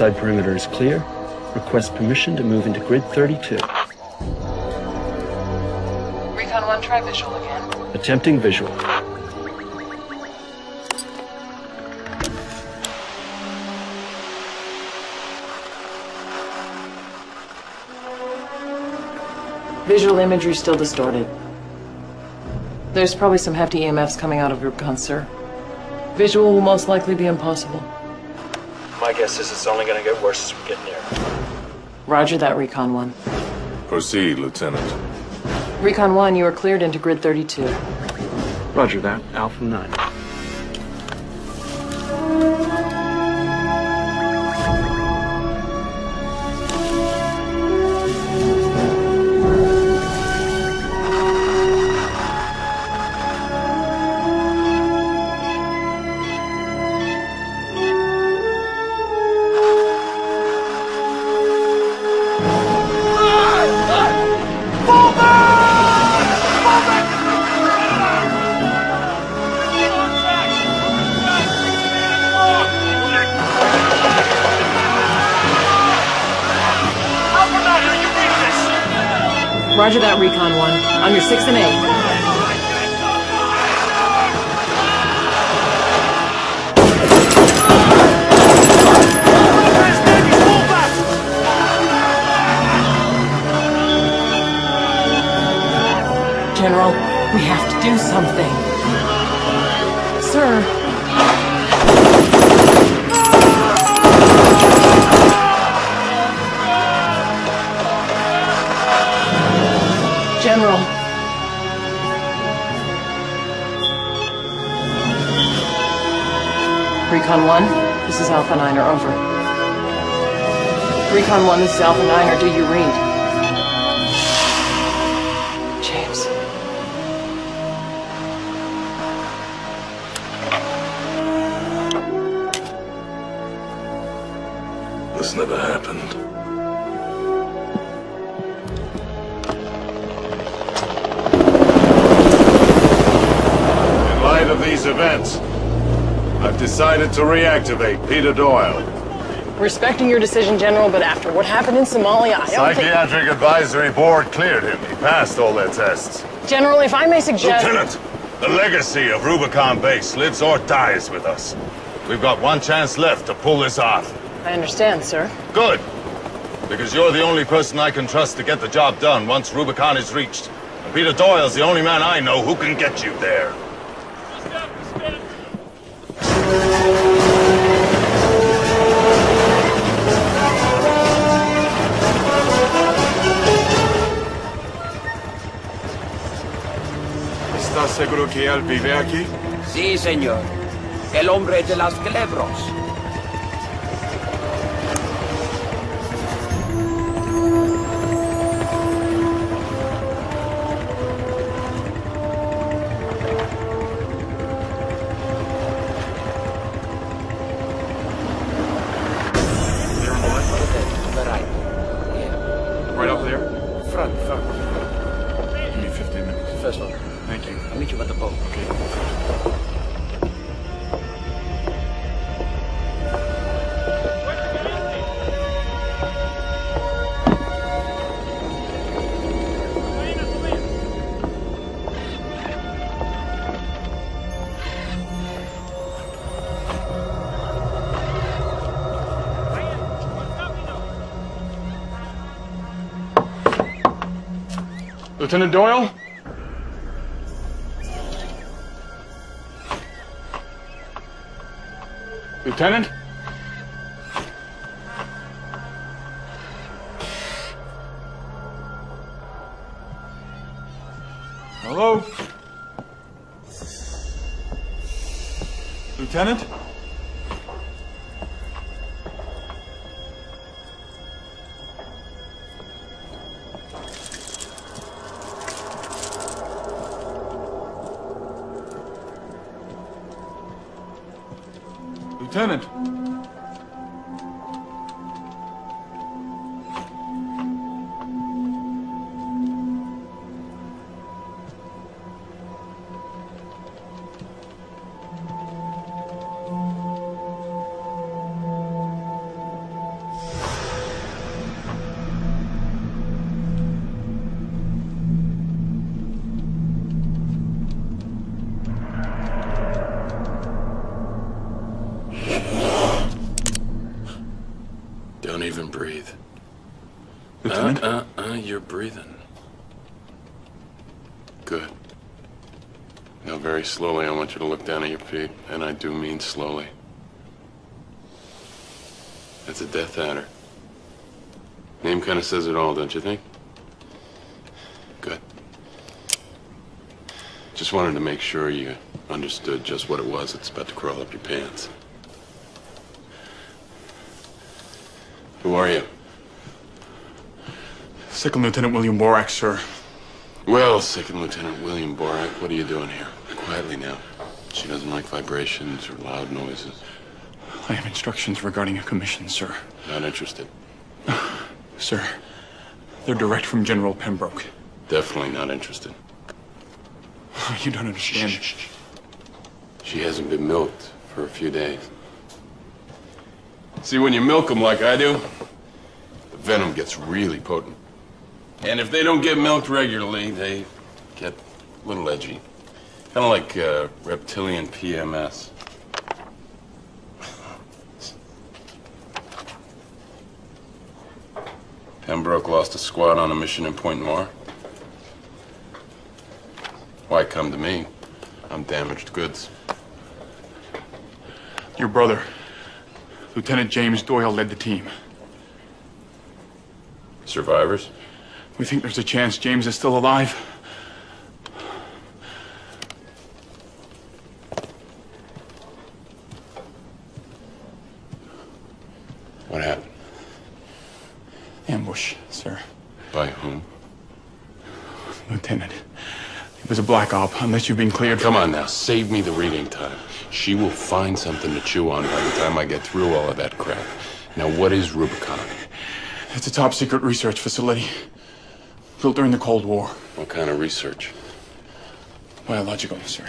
Outside perimeter is clear. Request permission to move into grid 32. Recon 1, try visual again. Attempting visual. Visual imagery still distorted. There's probably some hefty EMFs coming out of your Rubicon, sir. Visual will most likely be impossible. My guess is it's only gonna get worse as we get near. Roger that, Recon 1. Proceed, Lieutenant. Recon 1, you are cleared into Grid 32. Roger that. Alpha 9. 6 and 8. General, we have to do something. Sir. General. Recon 1, this is Alpha 9 or over. Recon 1, this is Alpha 9 or do you read? To reactivate Peter Doyle. Respecting your decision, General, but after what happened in Somalia, I don't think... Psychiatric Advisory Board cleared him. He passed all their tests. General, if I may suggest... Lieutenant, the legacy of Rubicon Base lives or dies with us. We've got one chance left to pull this off. I understand, sir. Good. Because you're the only person I can trust to get the job done once Rubicon is reached. And Peter Doyle's the only man I know who can get you there. Él vive aquí? Sí, señor. El hombre de las culebros. Lieutenant Doyle? Lieutenant? Lieutenant? Slowly, I want you to look down at your feet, and I do mean slowly. That's a Death Adder. Name kind of says it all, don't you think? Good. Just wanted to make sure you understood just what it was that's about to crawl up your pants. Who are you? Second Lieutenant William Borak, sir. Well, Second Lieutenant William Borak, what are you doing here? Quietly now. She doesn't like vibrations or loud noises. I have instructions regarding a commission, sir. Not interested. Sir, they're direct from General Pembroke. Definitely not interested. You don't understand. She hasn't been milked for a few days. See, when you milk them like I do, the venom gets really potent. And if they don't get milked regularly, they get a little edgy. Kind of like uh, reptilian PMS. Pembroke lost a squad on a mission in Pointe-Noire. Why come to me? I'm damaged goods. Your brother, Lieutenant James Doyle, led the team. Survivors? We think there's a chance James is still alive. What happened? Ambush, sir. By whom? Lieutenant. It was a black op, unless you've been cleared. Come on now, save me the reading time. She will find something to chew on by the time I get through all of that crap. Now, what is Rubicon? It's a top secret research facility. Built during the Cold War. What kind of research? Biological, sir.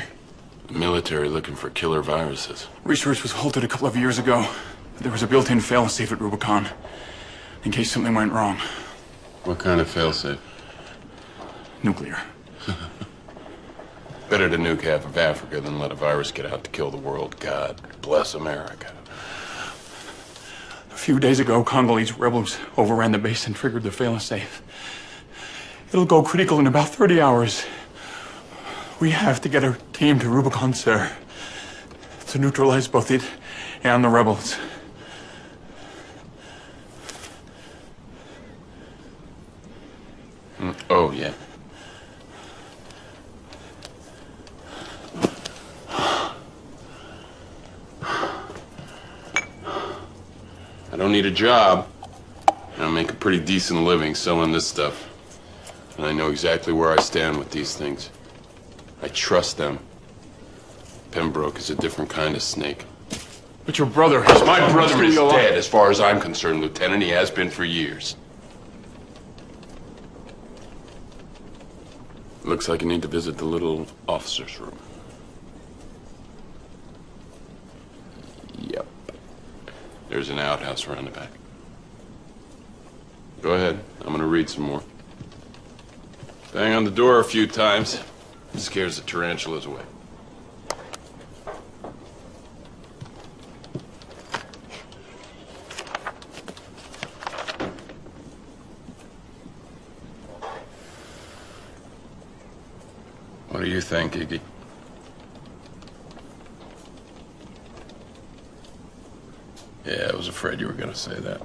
The military looking for killer viruses. Research was halted a couple of years ago. But there was a built-in failsafe at Rubicon. In case something went wrong. What kind of failsafe? Nuclear. Better to nuke half of Africa than let a virus get out to kill the world. God bless America. A few days ago, Congolese rebels overran the base and triggered the failsafe. It'll go critical in about 30 hours. We have to get our team to Rubicon, sir. To neutralize both it and the rebels. Mm, Oh, yeah. I don't need a job. I make a pretty decent living selling this stuff. And I know exactly where I stand with these things. I trust them. Pembroke is a different kind of snake. But your brother has My brother is dead, as far as I'm concerned, Lieutenant. He has been for years. Looks like you need to visit the little officer's room. Yep. There's an outhouse around the back. Go ahead. I'm gonna read some more. Bang on the door a few times. Scares the tarantulas away. What do you think, Iggy? Yeah, I was afraid you were gonna say that.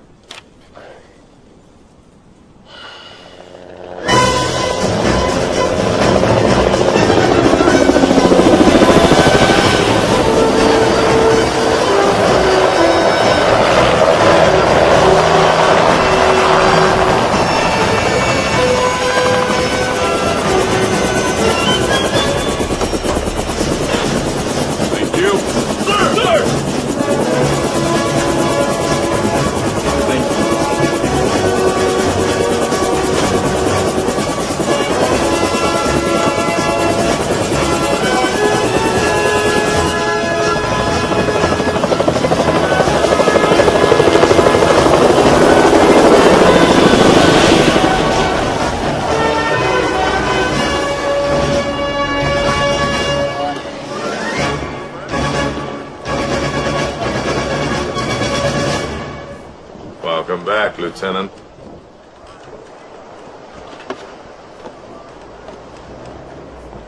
Welcome back, Lieutenant.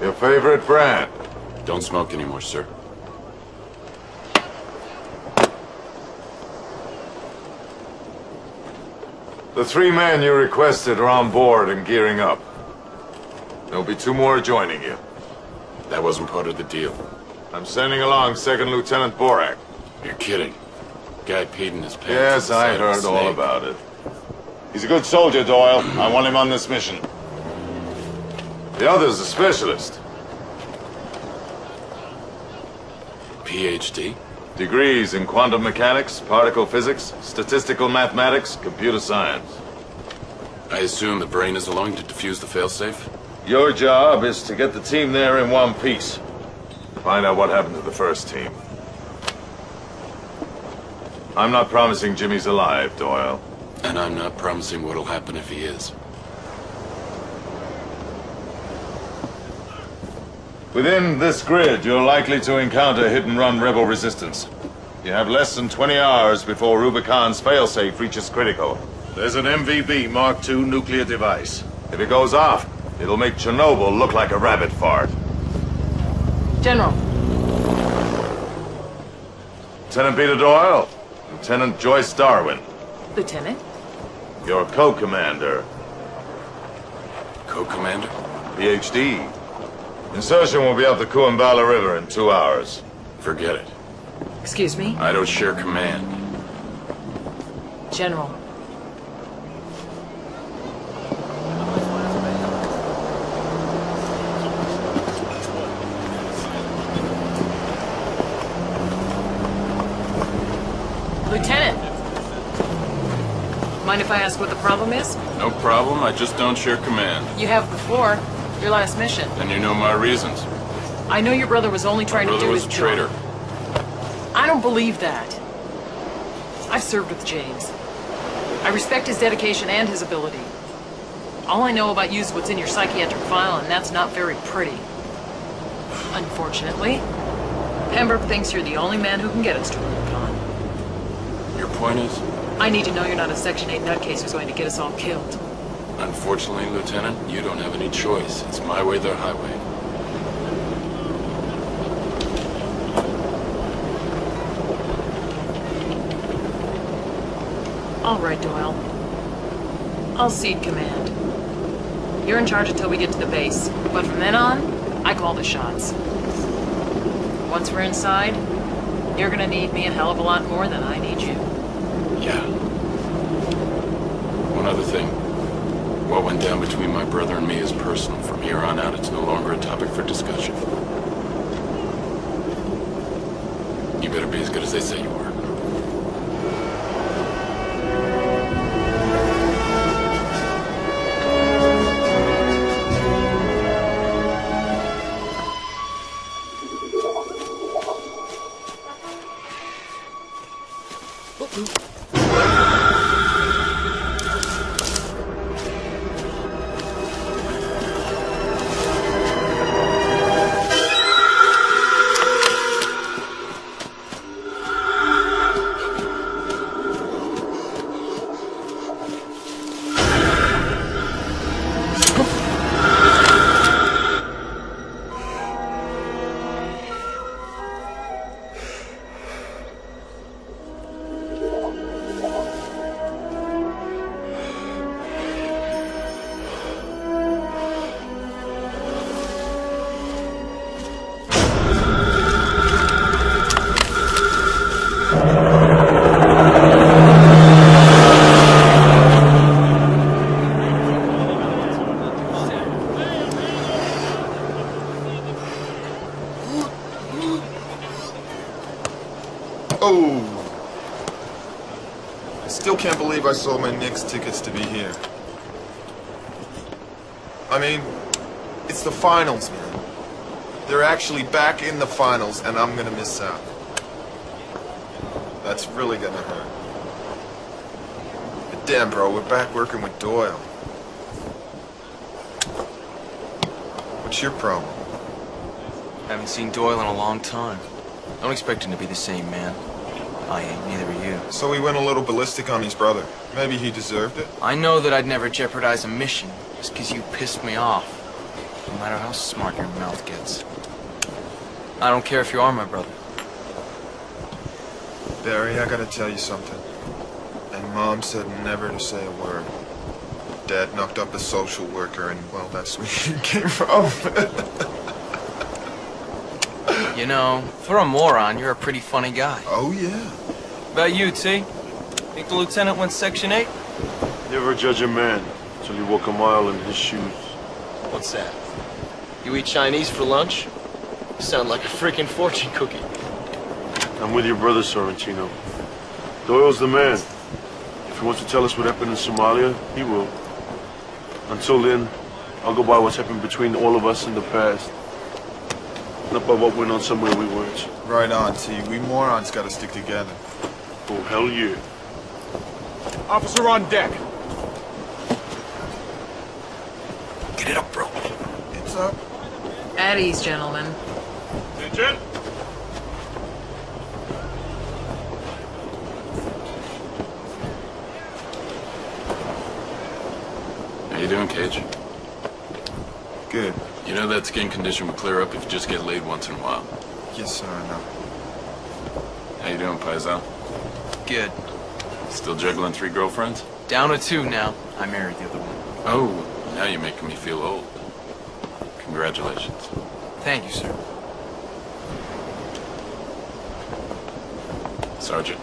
Your favorite brand? Don't smoke anymore, sir. The three men you requested are on board and gearing up. There'll be two more joining you. That wasn't part of the deal. I'm sending along Second Lieutenant Borak. You're kidding. Guy peed in his pants. Yes, I inside of a heard all about it. He's a good soldier, Doyle. I want him on this mission. The other's a specialist. PhD? Degrees in quantum mechanics, particle physics, statistical mathematics, computer science. I assume the brain is allowing to defuse the failsafe? Your job is to get the team there in one piece. Find out what happened to the first team. I'm not promising Jimmy's alive, Doyle. And I'm not promising what'll happen if he is. Within this grid, you're likely to encounter hit-and-run rebel resistance. You have less than 20 hours before Rubicon's failsafe reaches critical. There's an MVB Mark II nuclear device. If it goes off, it'll make Chernobyl look like a rabbit fart. General, Lieutenant Peter Doyle, Lieutenant Joyce Darwin, Lieutenant. your co-commander, Co-commander? PhD. Insertion will be up the Kuambala River in two hours. Forget it. Excuse me? I don't share command. General. Lieutenant! Mind if I ask what the problem is? No problem, I just don't share command. You have before. Your last mission. And you know my reasons. I know your brother was only trying to do his job. Brother was a traitor. I don't believe that. I've served with James. I respect his dedication and his ability. All I know about you is what's in your psychiatric file, and that's not very pretty. Unfortunately, Pembroke thinks you're the only man who can get us to Rubicon. Your point is? I need to know you're not a Section 8 nutcase who's going to get us all killed. Unfortunately, Lieutenant, you don't have any choice. It's my way, the highway. All right, Doyle. I'll cede command. You're in charge until we get to the base, but from then on, I call the shots. Once we're inside, you're gonna need me a hell of a lot more than I need you. Yeah. One other thing. What went down between my brother and me is personal. From here on out, it's no longer a topic for discussion. You better be as good as they say you are. I sold my Knicks tickets to be here. I mean, it's the finals, man. They're actually back in the finals, and I'm gonna miss out. That's really gonna hurt. But damn, bro, we're back working with Doyle. What's your problem? I Haven't seen Doyle in a long time. Don't expect him to be the same man. I ain't, neither are you. So he went a little ballistic on his brother. Maybe he deserved it. I know that I'd never jeopardize a mission just because you pissed me off. No matter how smart your mouth gets. I don't care if you are my brother. Barry, I gotta tell you something. And Mom said never to say a word. Dad knocked up a social worker, and, well, that's where he came from. You know, for a moron, you're a pretty funny guy. oh, yeah. About you, T? Think the lieutenant went Section 8? Never judge a man until you walk a mile in his shoes. What's that? You eat Chinese for lunch? You sound like a freaking fortune cookie. I'm with your brother, Sorrentino. Doyle's the man. If he wants to tell us what happened in Somalia, he will. Until then, I'll go by what's happened between all of us in the past. Not by what went on somewhere we weren't. Right on, T. We morons gotta stick together. Oh, hell yeah. Officer on deck. Get it up, bro. It's up. At ease, gentlemen. Attention! How you doing, Cage? Good. You know that skin condition will clear up if you just get laid once in a while. Yes, sir, I know. How you doing, Paisal? Good. Still juggling three girlfriends? Down to two now. I married the other one. Oh, now you're making me feel old. Congratulations. Thank you, sir. Sergeant.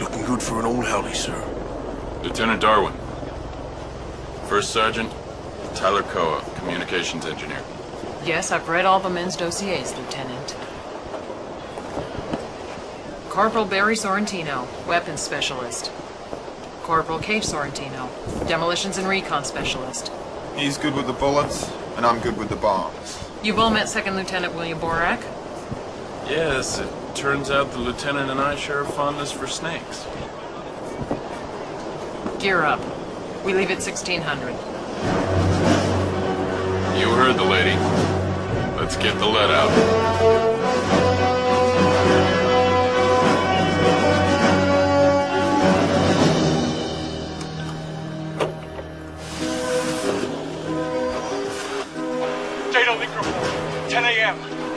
Looking good for an old howdy, sir. Lieutenant Darwin. First Sergeant, Tyler Koa, Communications Engineer. Yes, I've read all the men's dossiers, Lieutenant. Corporal Barry Sorrentino, Weapons Specialist. Corporal Cave Sorrentino, Demolitions and Recon Specialist. He's good with the bullets, and I'm good with the bombs. You've all met Second Lieutenant William Borak? Yes, it turns out the lieutenant and I share a fondness for snakes. Gear up. We leave at 1600. You heard the lady. Let's get the lead out.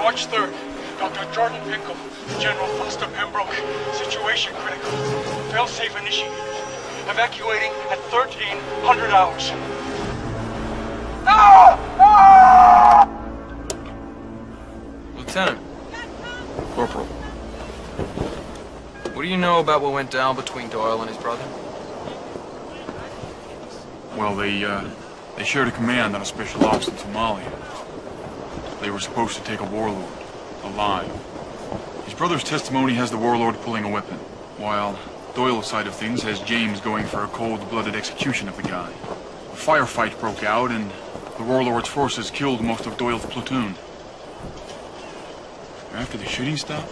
March 3rd. Dr. Jordan Pickle, General Foster Pembroke. Situation critical. Failsafe initiated. Evacuating at 1300 hours. Lieutenant. Corporal. What do you know about what went down between Doyle and his brother? Well, they, uh, they shared a command on a special ops in Somalia. They were supposed to take a warlord, alive. His brother's testimony has the warlord pulling a weapon, while Doyle's side of things has James going for a cold-blooded execution of the guy. A firefight broke out, and the warlord's forces killed most of Doyle's platoon. After the shooting stopped,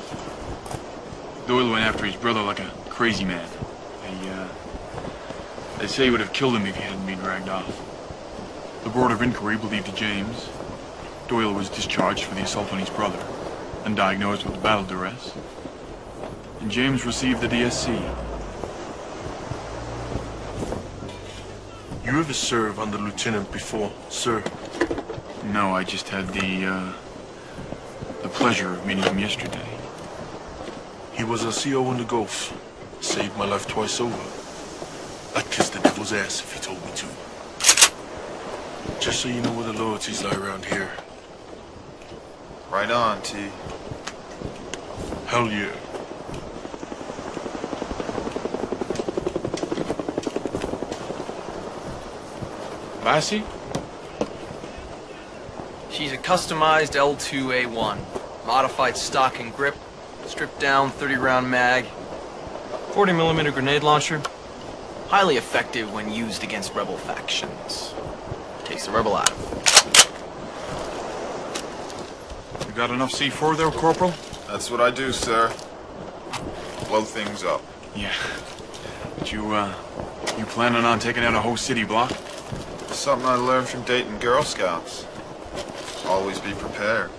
Doyle went after his brother like a crazy man. They, uh, they say he would have killed him if he hadn't been dragged off. The Board of Inquiry believed James. Doyle was discharged for the assault on his brother and diagnosed with battle duress. And James received the DSC. You ever serve under lieutenant before, sir? No, I just had the, uh, the pleasure of meeting him yesterday. He was a CO in the Gulf. Saved my life twice over. I'd kiss the devil's ass if he told me to. Just so you know where the loyalties lie around here. Right on, T. Hell yeah. Lassie? She's a customized L2A1. Modified stock and grip. Stripped down 30 round mag. 40 millimeter grenade launcher. Highly effective when used against rebel factions. Takes the rebel out. You got enough C4 there, Corporal? That's what I do, sir. Blow things up. Yeah. But you, uh, you planning on taking out a whole city block? Something I learned from dating Girl Scouts. Always be prepared.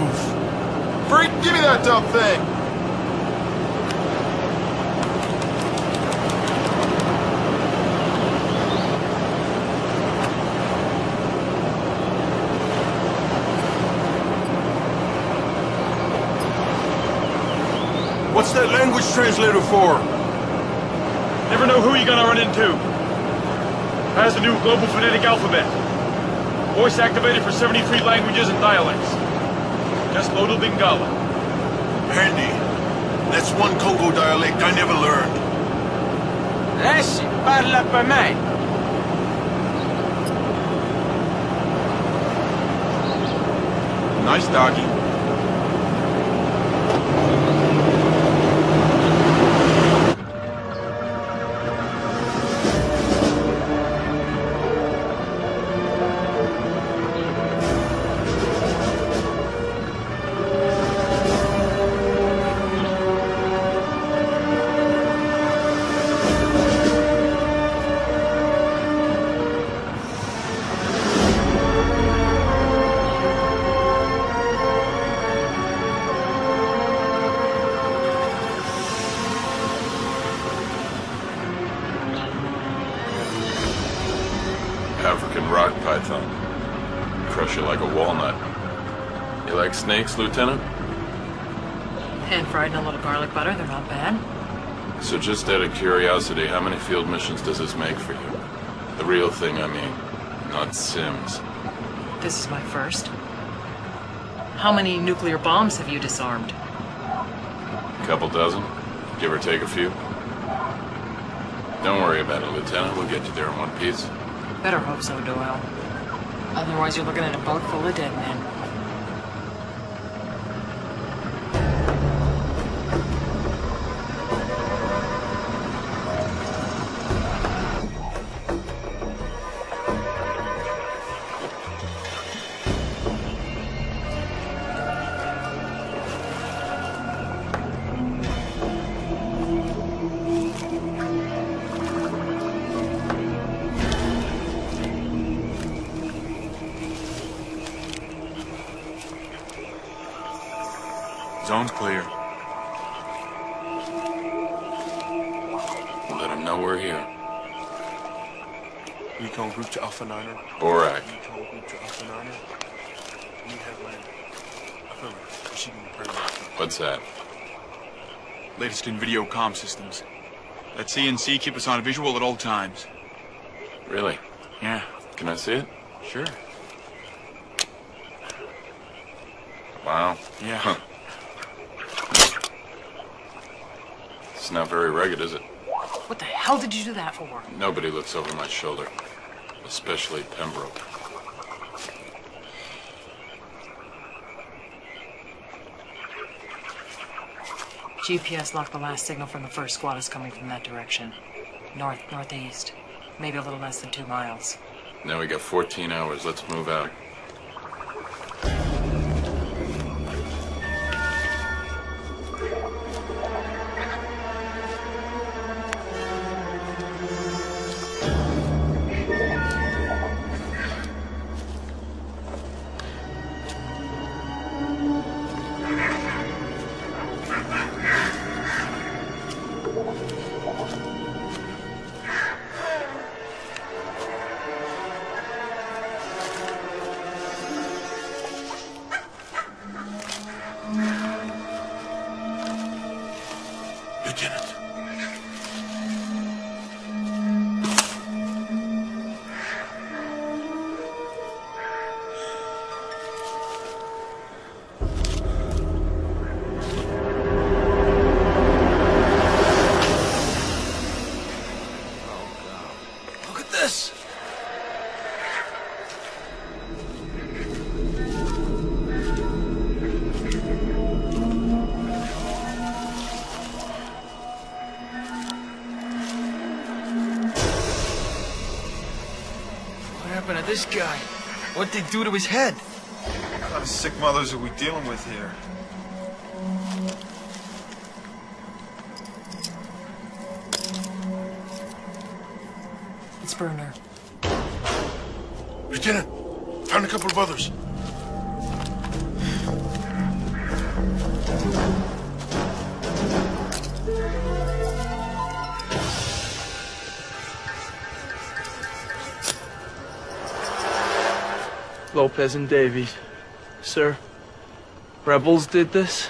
Freak, give me that dumb thing! What's that language translator for? Never know who you're gonna run into. Has the new global phonetic alphabet. Voice activated for 73 languages and dialects. Just loaded Lingala. Handy. That's one Congo dialect I never learned. Lassie, parla per me. Nice doggy. Butter, they're not bad. So just out of curiosity, how many field missions does this make for you? The real thing, I mean. Not Sims. This is my first. How many nuclear bombs have you disarmed? A couple dozen? Give or take a few? Don't worry about it, Lieutenant. We'll get you there in one piece. Better hope so, Doyle. Otherwise, you're looking at a boat full of dead men. In video comm systems. Let CNC keep us on visual at all times. Really? Yeah, Can I see it? sure. Wow. Yeah. Huh. It's not very rugged, is it? What the hell did you do that for? Nobody looks over my shoulder. Especially Pembroke. GPS locked the last signal from the first squad is coming from that direction. North, northeast. Maybe a little less than two miles. Now we got 14 hours. Let's move out. This guy. What'd they do to his head? What kind of sick mothers are we dealing with here? It's Bruner. Lieutenant, found a couple of others. Lopez and Davies. Sir, rebels did this?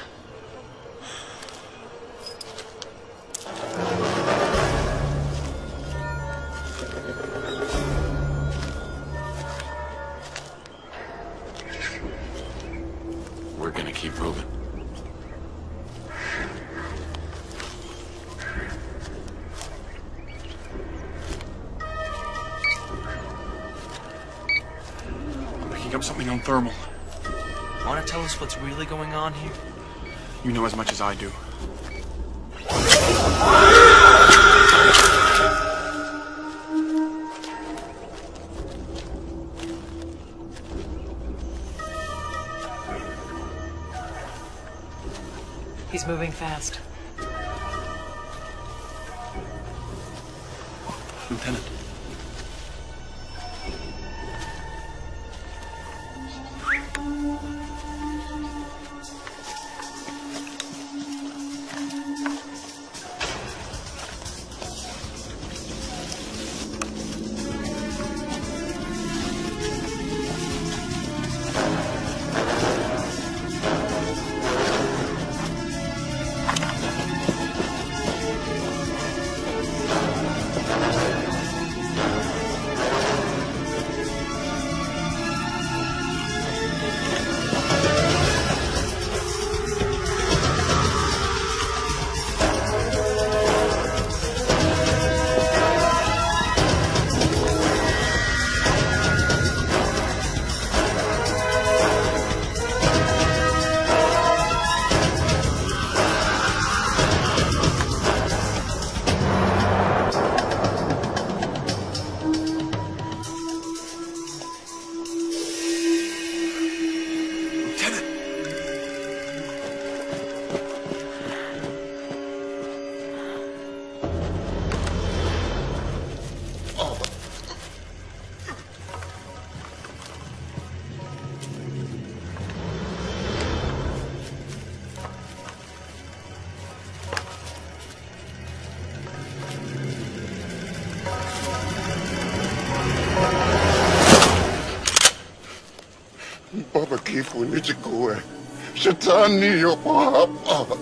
Shetani yupo hapa.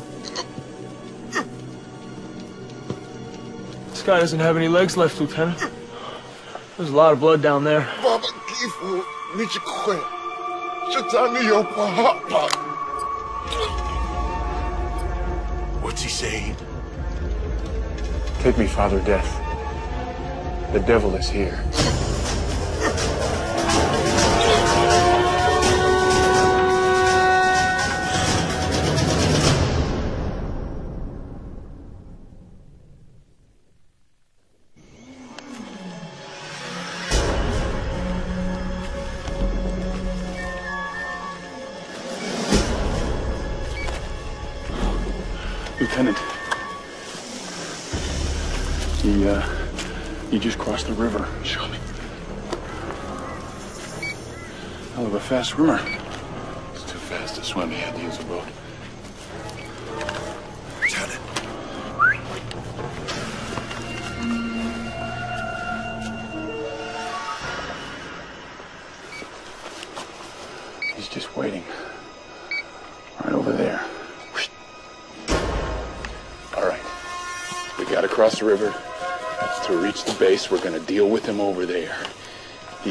This guy doesn't have any legs left, Lieutenant. There's a lot of blood down there. Baba kifo nichukue. Shetani yupo hapa. What's he saying? Take me, Father Death. The devil is here.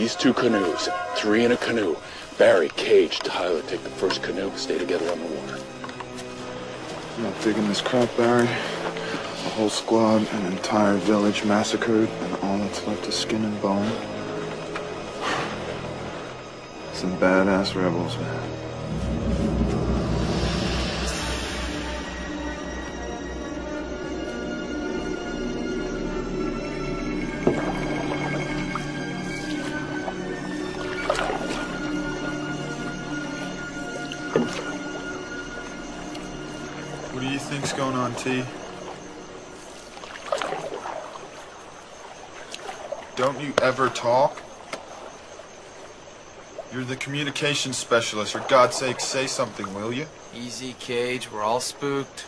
These two canoes, three in a canoe. Barry, Cage, Tyler take the first canoe, stay together on the water. I'm not digging this crap, Barry. A whole squad, an entire village massacred, and all that's left is skin and bone. Some badass rebels, man. What do you think's going on, T? Don't you ever talk? You're the communications specialist. For God's sake, say something, will you? Easy, Cage. We're all spooked.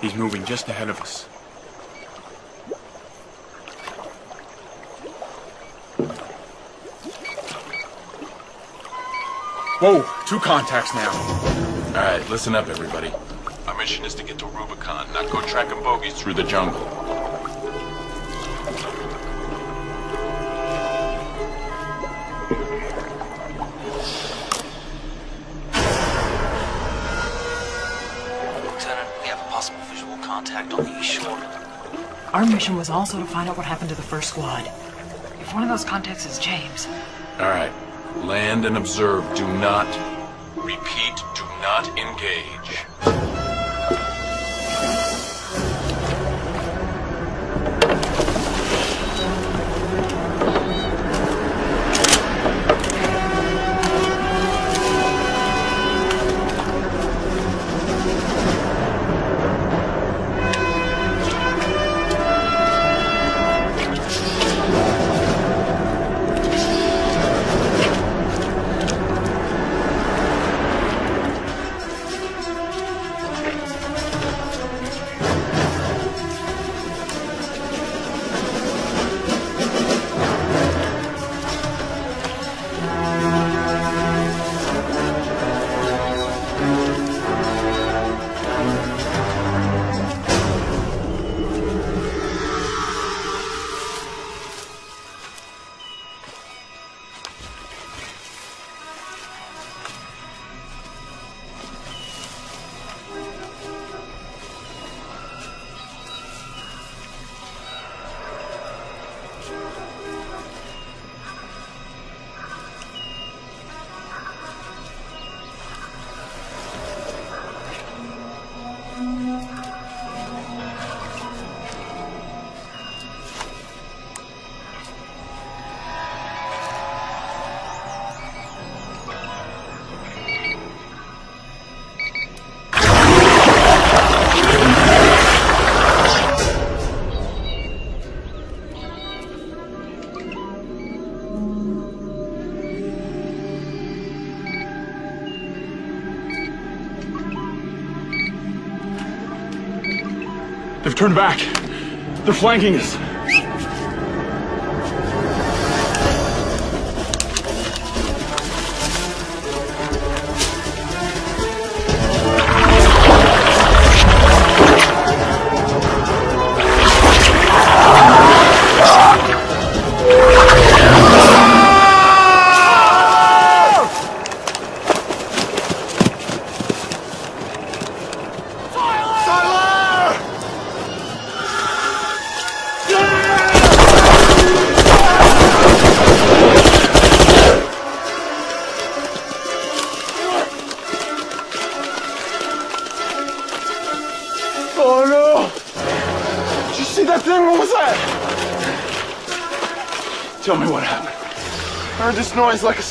He's moving just ahead of us. Whoa, two contacts now. All right, listen up, everybody. Our mission is to get to Rubicon, not go tracking bogies through the jungle. Lieutenant, we have a possible visual contact on the east shore. Our mission was also to find out what happened to the first squad. If one of those contacts is James, All right, land and observe. Do not, repeat, do not engage. They've turned back. They're flanking us.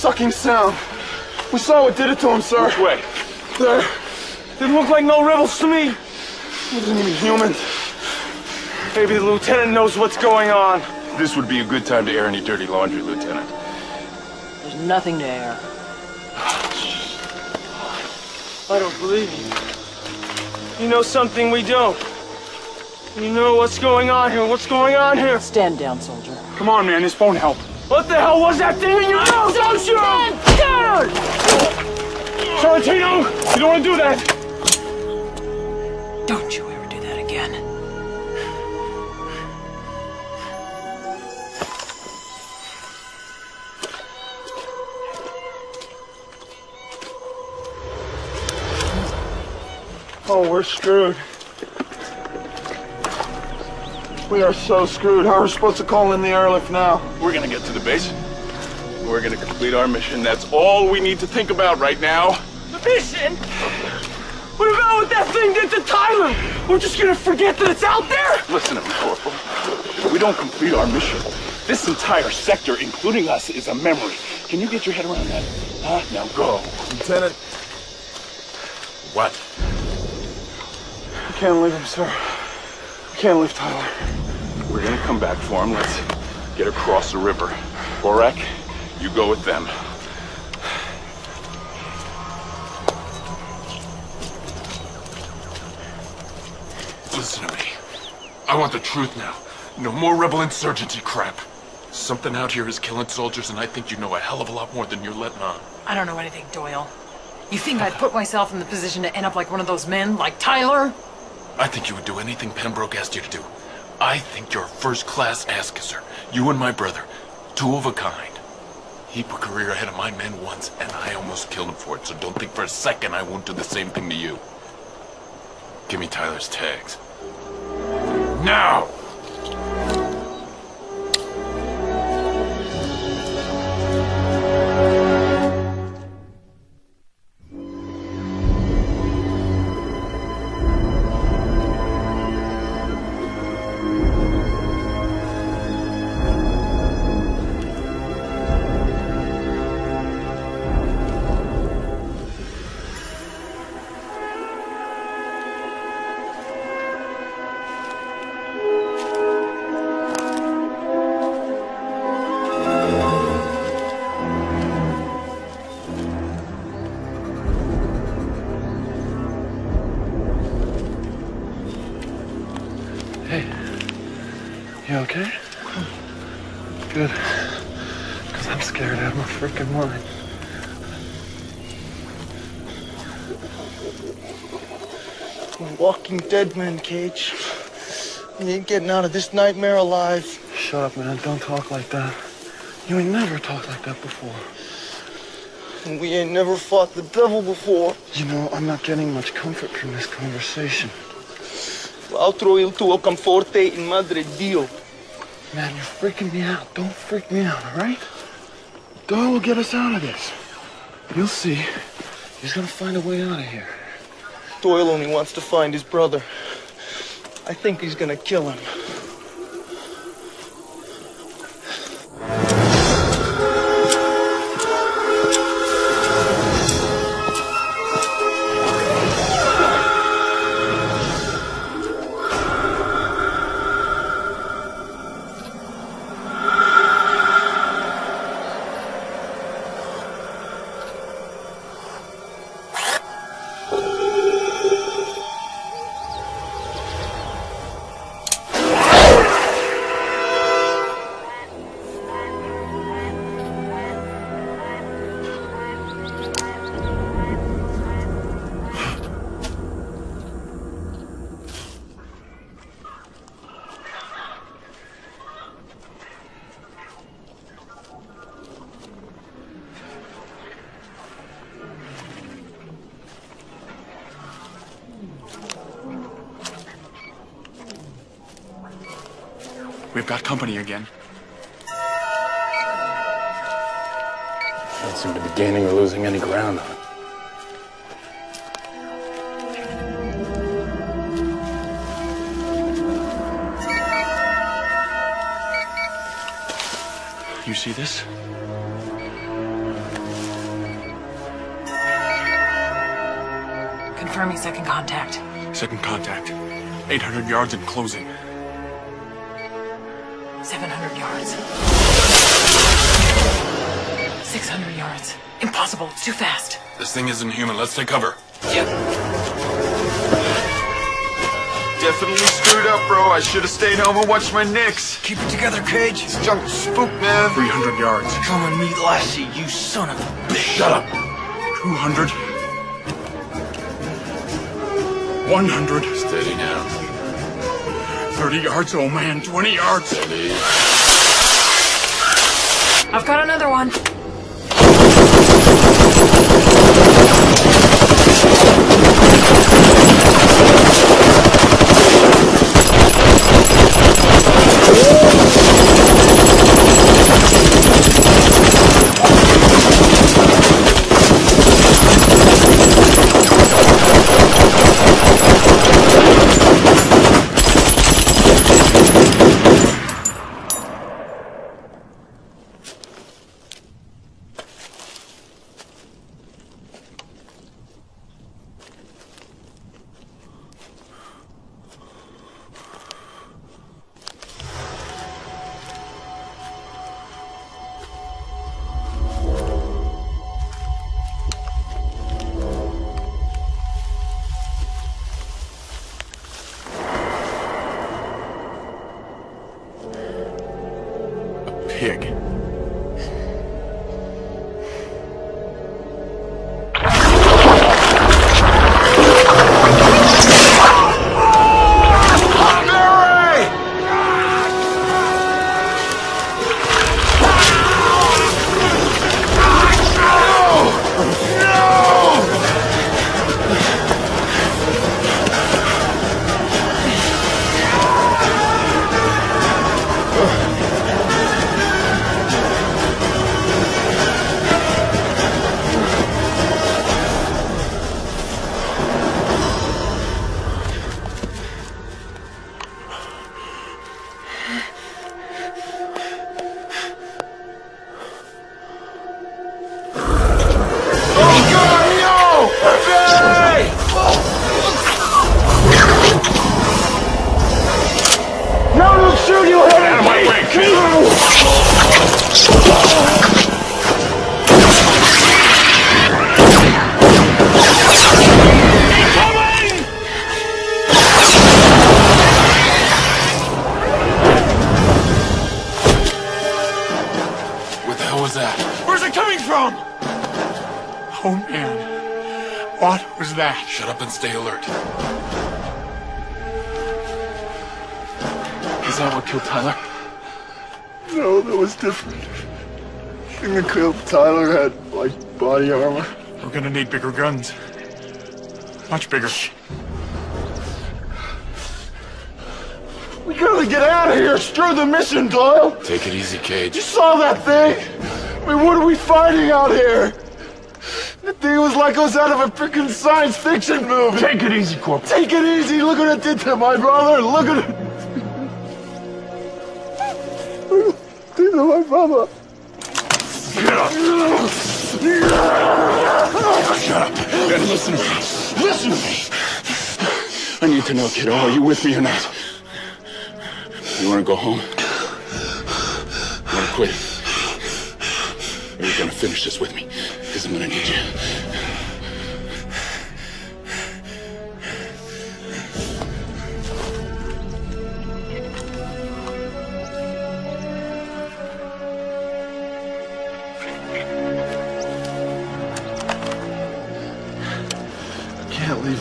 Sucking sound. We saw what did it to him, sir. Which way? There. Didn't look like no rebels to me. Wasn't even human. Maybe the lieutenant knows what's going on. This would be a good time to air any dirty laundry, Lieutenant. there's nothing to air. I don't believe you. You know something we don't. You know what's going on here. What's going on here? Stand down, soldier. Come on, man, this won't help. What the hell was that thing in your mouth? Don't shoot him! Down! Sorrentino, you don't want to do that. Don't you ever do that again. Oh, we're screwed. We are so screwed. How are we supposed to call in the airlift now? We're gonna get to the base. We're gonna complete our mission. That's all we need to think about right now. The mission? What about what that thing did to Tyler? We're just gonna forget that it's out there? Listen to me, Corporal. If we don't complete our mission, this entire sector, including us, is a memory. Can you get your head around that? Huh? Now go. Lieutenant, What? I can't leave him, sir. We can't leave Tyler. We're gonna come back for him. Let's get across the river. Borak, you go with them. Listen to me. I want the truth now. No more rebel insurgency crap. Something out here is killing soldiers, and I think you know a hell of a lot more than you're letting on. I don't know anything, Doyle. You think I'd put myself in the position to end up like one of those men, like Tyler? I think you would do anything Pembroke asked you to do. I think you're a first-class ass-kisser. You and my brother. Two of a kind. He put a career ahead of my men once, and I almost killed him for it, so don't think for a second I won't do the same thing to you. Give me Tyler's tags. Now! Cage. You ain't getting out of this nightmare alive. Shut up, man. Don't talk like that. You ain't never talked like that before. And we ain't never fought the devil before. You know, I'm not getting much comfort from this conversation. Otro il tuo conforte in madre Dio. Man, you're freaking me out. Don't freak me out, all right? Doyle will get us out of this. You'll see. He's gonna find a way out of here. Doyle only wants to find his brother. I think he's gonna kill him. Losing any ground on it. You see this? Confirming second contact. Second contact. 800 yards and closing. 700 yards. 600 yards. Impossible. It's too fast. This thing isn't human. Let's take cover. Yep. Definitely screwed up, bro. I should have stayed home and watched my Knicks. Keep it together, Cage. This junk spook, man. 300 yards. Come and meet Lassie, you son of a bitch. Shut up. 200. 100. Steady now. 30 yards, oh man. 20 yards. Steady. I've got another one. Shut up and stay alert. Is that what killed Tyler? No, that was different. Thing that killed Tyler had, like, body armor. We're gonna need bigger guns. Much bigger. We gotta get out of here! Screw the mission, Doyle! Take it easy, Cage. You saw that thing? I mean, what are we fighting out here? That thing was like it was out of a freaking science fiction movie. Take it easy, Corporal. Take it easy. Look what it did to my brother. Look at it. To my brother. Get up. Shut up. And listen to me. Listen to me. I need to know, kiddo, are you with me or not? You wanna go home? You wanna quit? Or are you gonna finish this with me? Because I'm gonna need you.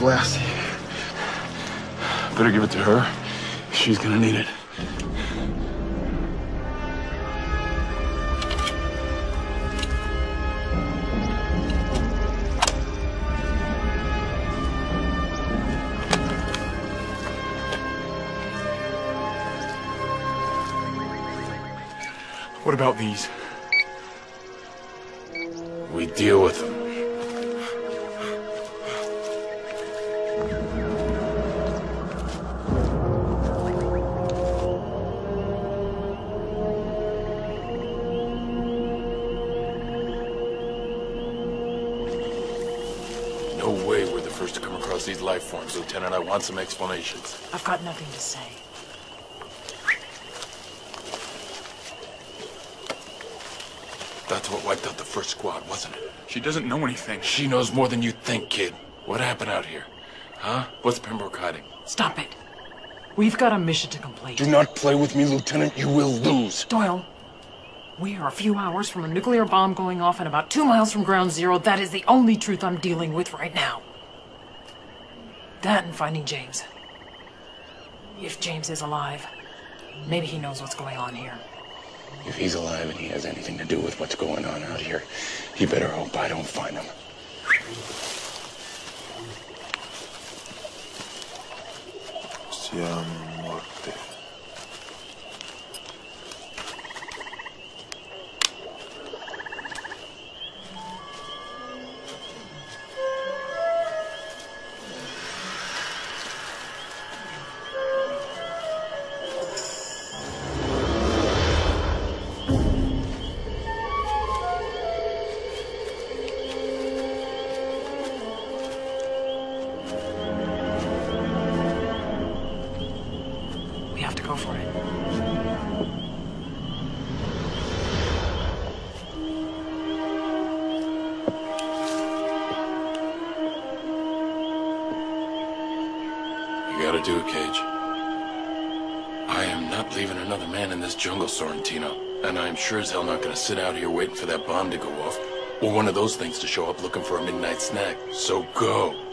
Lassie. Better give it to her. She's gonna need it. What about these? We deal with them. Life forms, Lieutenant. I want some explanations. I've got nothing to say. That's what wiped out the first squad, wasn't it? She doesn't know anything. She knows more than you think, kid. What happened out here? Huh? What's Pembroke hiding? Stop it. We've got a mission to complete. Do not play with me, Lieutenant. You will lose. Doyle, we are a few hours from a nuclear bomb going off and about two miles from ground zero. That is the only truth I'm dealing with right now. That and finding James. If James is alive, maybe he knows what's going on here. If he's alive and he has anything to do with what's going on out here, he better hope I don't find him. Siamo morte. Um, I'm sure as hell not gonna sit out here waiting for that bomb to go off. Or one of those things to show up looking for a midnight snack. So go.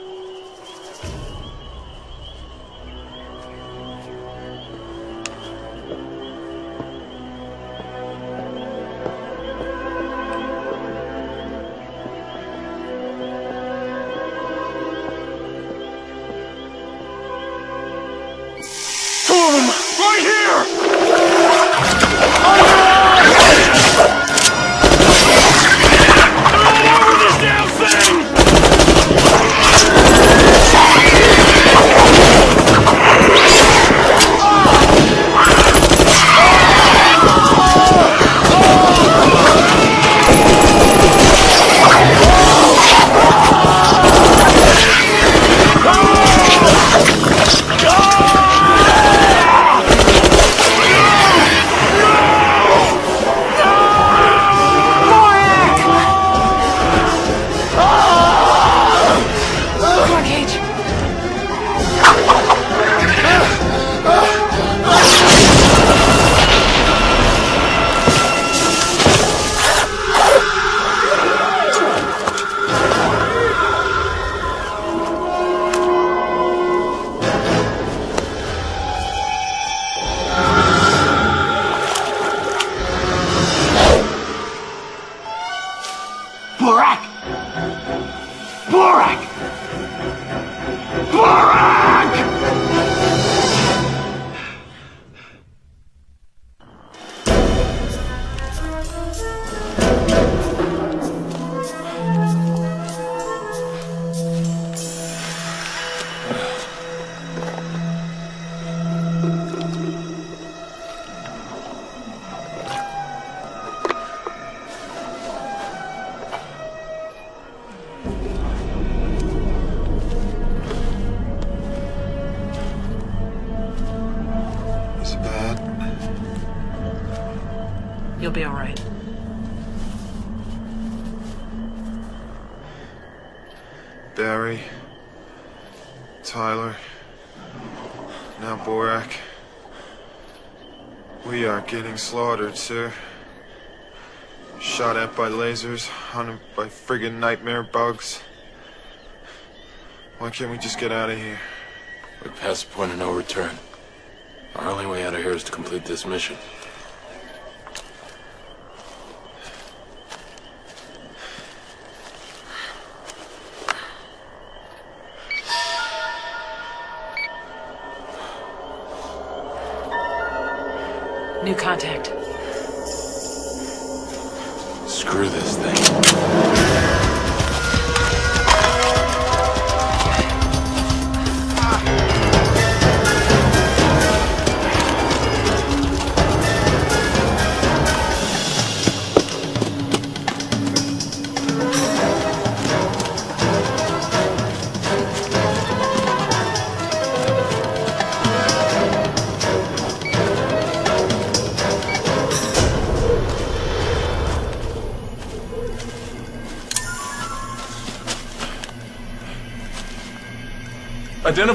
Slaughtered, sir. Shot at by lasers, hunted by friggin' nightmare bugs. Why can't we just get out of here? We're past the point of no return. Our only way out of here is to complete this mission. New contact.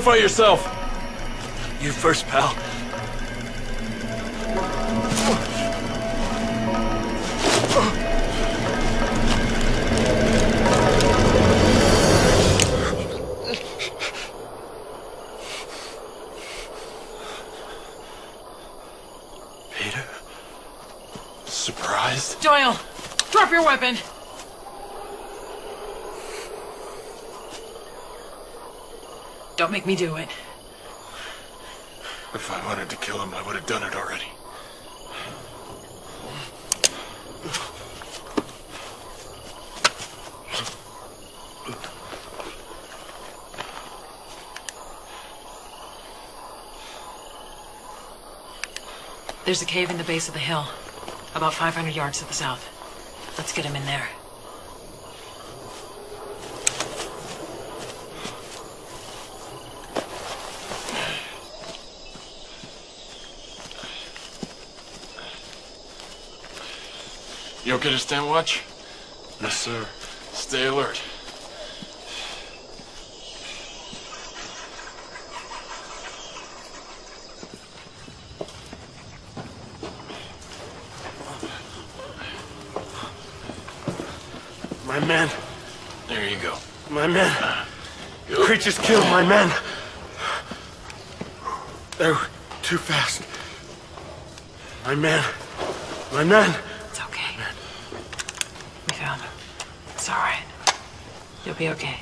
Identify yourself. You first, pal. Peter? Surprised? Doyle, drop your weapon. Don't make me do it. If I wanted to kill him, I would have done it already. There's a cave in the base of the hill, about 500 yards to the south. Let's get him in there. You okay to stand watch? Yes, sir. Stay alert. My men. There you go. My men. The creatures killed my men. They're too fast. My men. My men. Be okay.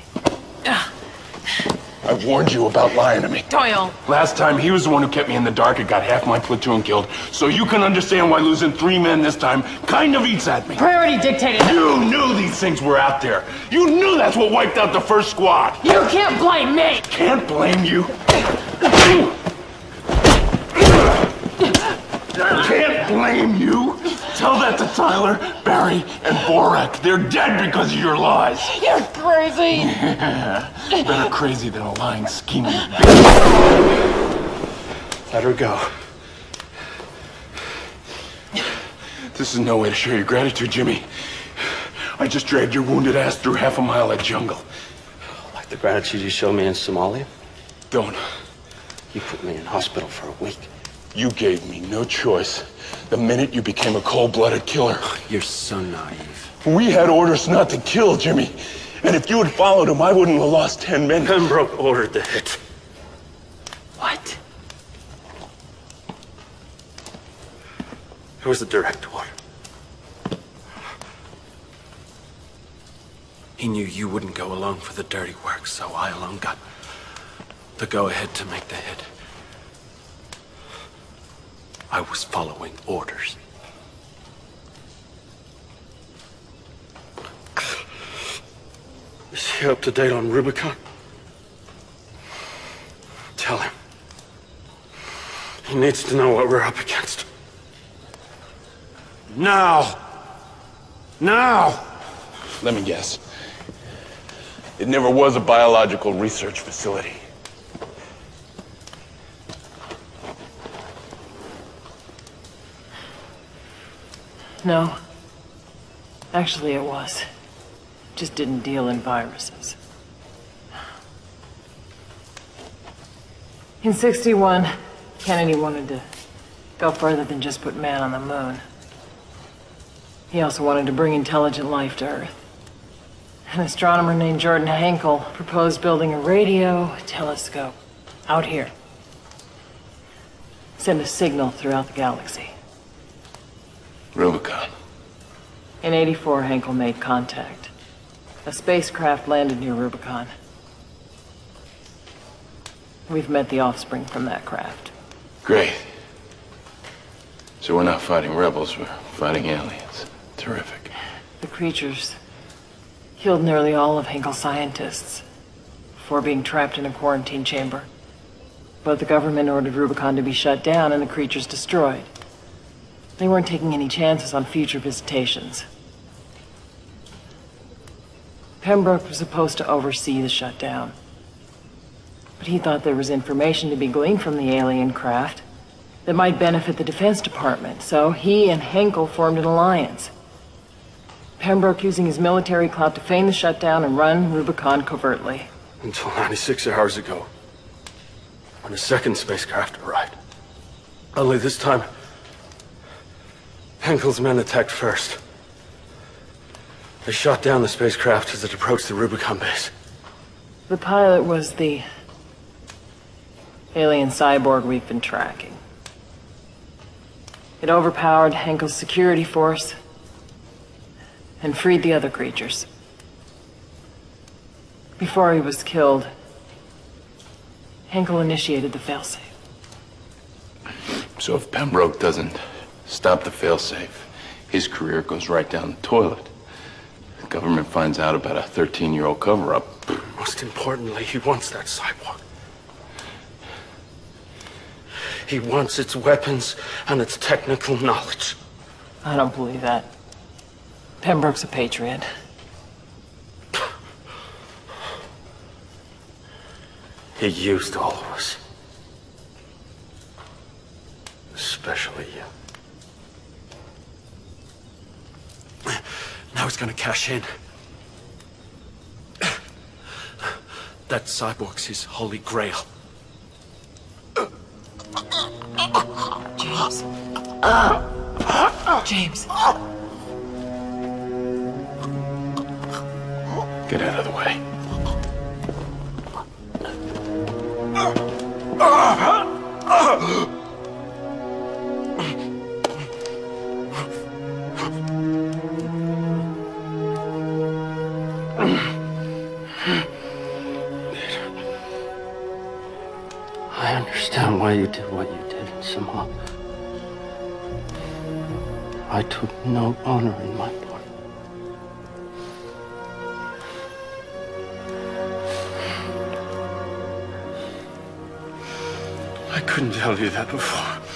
I warned you about lying to me. Doyle! Last time, he was the one who kept me in the dark and got half my platoon killed. So you can understand why losing three men this time kind of eats at me. Priority dictated. You knew these things were out there. You knew that's what wiped out the first squad. You can't blame me! Can't blame you. Can't blame you. Tell that to Tyler, Barry, and Borak. They're dead because of your lies. You're crazy! Better crazy than a lying, scheming Let her go. This is no way to show your gratitude, Jimmy. I just dragged your wounded ass through half a mile of jungle. Like the gratitude you showed me in Somalia? Don't. You put me in hospital for a week. You gave me no choice the minute you became a cold-blooded killer. You're so naive. We had orders not to kill, Jimmy. And if you had followed him, I wouldn't have lost ten men. Pembroke ordered the hit. What? It was a direct order. He knew you wouldn't go along for the dirty work, so I alone got the go-ahead to make the hit. I was following orders. Is he up to date on Rubicon? Tell him. He needs to know what we're up against. Now! Now! Let me guess. It never was a biological research facility. No. Actually, it was. Just didn't deal in viruses. In 61, Kennedy wanted to go further than just put man on the moon. He also wanted to bring intelligent life to Earth. An astronomer named Jordan Henkel proposed building a radio telescope out here. Send a signal throughout the galaxy. Rubicon. In 84, Henkel made contact. A spacecraft landed near Rubicon. We've met the offspring from that craft. Great. So we're not fighting rebels, we're fighting aliens. Terrific. The creatures killed nearly all of Henkel's scientists before being trapped in a quarantine chamber. But the government ordered Rubicon to be shut down and the creatures destroyed. They weren't taking any chances on future visitations. Pembroke was supposed to oversee the shutdown. But he thought there was information to be gleaned from the alien craft that might benefit the Defense Department, so he and Henkel formed an alliance. Pembroke using his military clout to feign the shutdown and run Rubicon covertly. Until 96 hours ago, when a second spacecraft arrived. Only this time, Henkel's men attacked first. They shot down the spacecraft as it approached the Rubicon base. The pilot was the alien cyborg we've been tracking. It overpowered Henkel's security force and freed the other creatures. Before he was killed, Henkel initiated the failsafe. So if Pembroke doesn't stop the failsafe, his career goes right down the toilet. The government finds out about a 13-year-old cover-up. Most importantly, he wants that cyborg. He wants its weapons and its technical knowledge. I don't believe that. Pembroke's a patriot. He used all of us. Especially you. Now he's gonna cash in. That cyborg's his holy grail. James. James. Get out of the way. I understand why you did what you did Somalia. I took no honor in my blood. I couldn't tell you that before.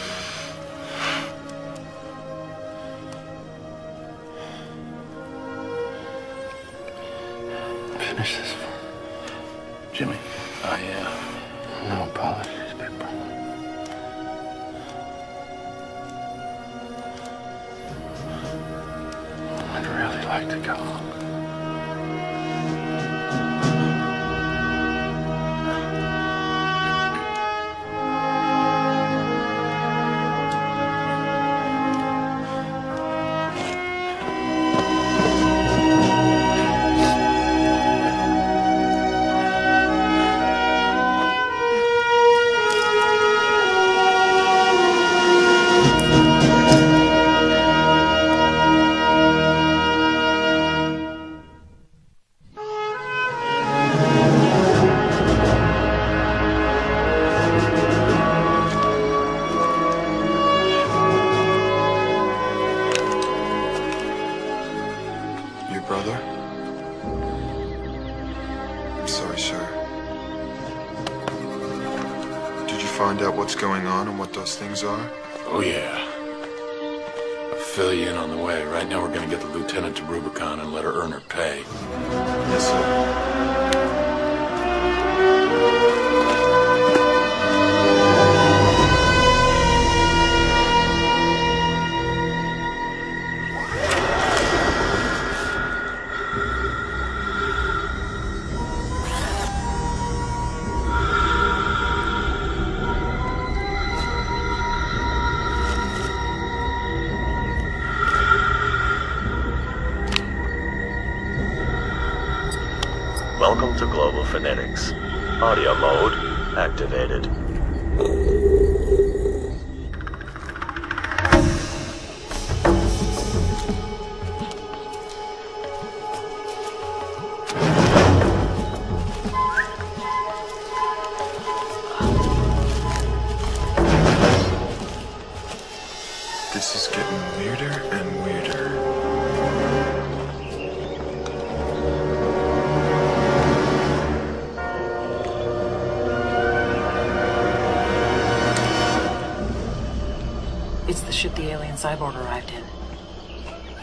Things are?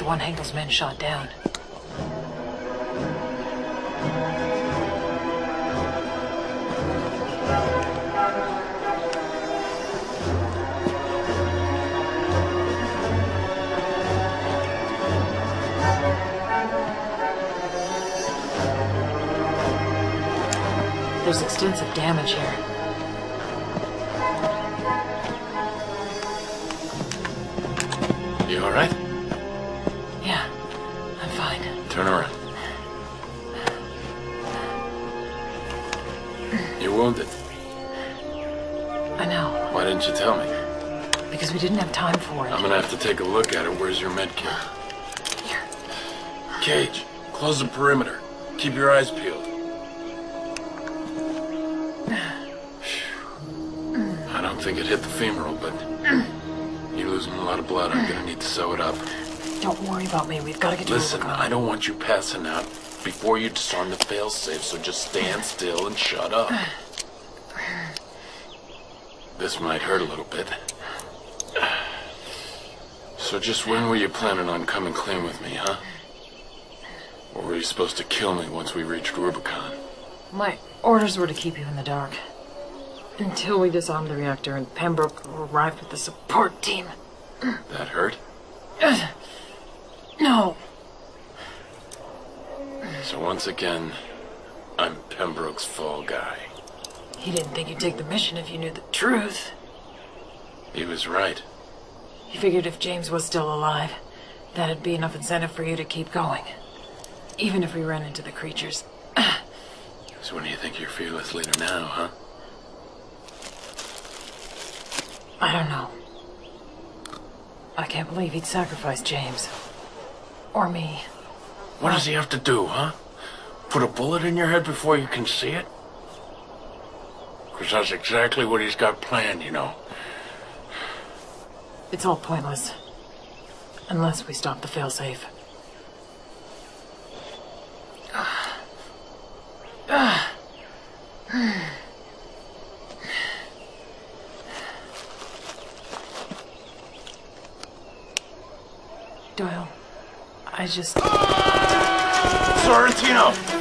One Henkel's men shot down. There's extensive damage here. You all right? Didn't you tell me? because we didn't have time for it. I'm gonna have to take a look at it. Where's your med kit? Cage, close the perimeter. Keep your eyes peeled. I don't think it hit the femoral, but you're losing a lot of blood. I'm gonna need to sew it up. Don't worry about me. We've got to get to Listen, I don't want you passing out before you disarm the failsafe, so just stand still and shut up. This might hurt a little bit. So just when were you planning on coming clean with me, huh? Or were you supposed to kill me once we reached Rubicon? My orders were to keep you in the dark. Until we disarmed the reactor and Pembroke arrived with the support team. That hurt? No. So once again, I'm Pembroke's fall guy. He didn't think you'd take the mission if you knew the truth. He was right. He figured if James was still alive, that'd be enough incentive for you to keep going. Even if we run into the creatures. So what do you think you're fearless leader now, huh? I don't know. I can't believe he'd sacrifice James. Or me. What does he have to do, huh? Put a bullet in your head before you can see it? Because that's exactly what he's got planned, you know. It's all pointless. Unless we stop the failsafe. Doyle, I just... Sorrentino!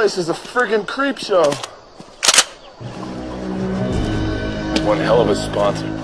Place is a friggin' creep show. One hell of a sponsor.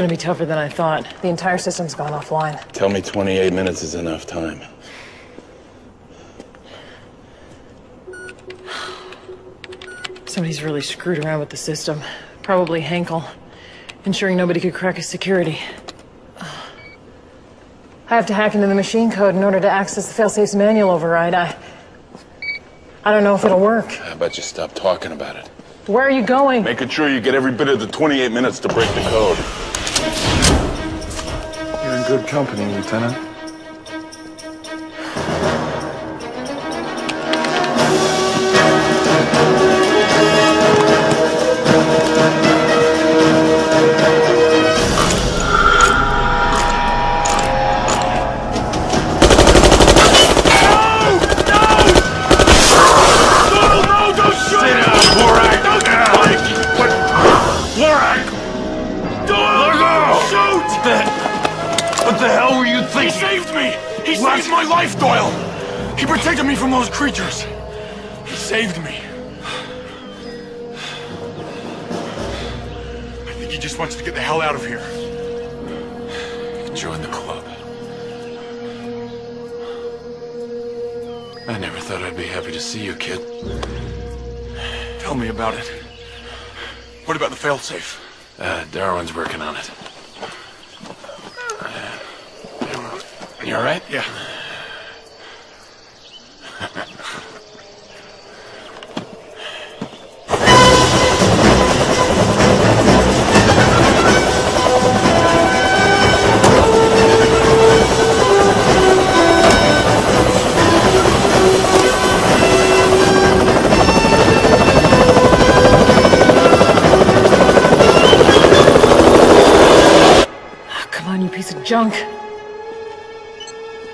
It's gonna be tougher than I thought. The entire system's gone offline. Tell me 28 minutes is enough time. Somebody's really screwed around with the system. Probably Henkel, Ensuring nobody could crack his security. I have to hack into the machine code in order to access the failsafe's manual override. I... I don't know if it'll work. How about you stop talking about it? Where are you going? Making sure you get every bit of the 28 minutes to break the code. Good company, Lieutenant. Failsafe? Uh, Darwin's working on it. You all right? Yeah. Junk.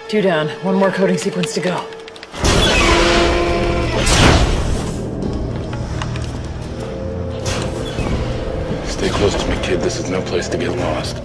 Two down. One more coding sequence to go. Stay close to me, kid. This is no place to get lost.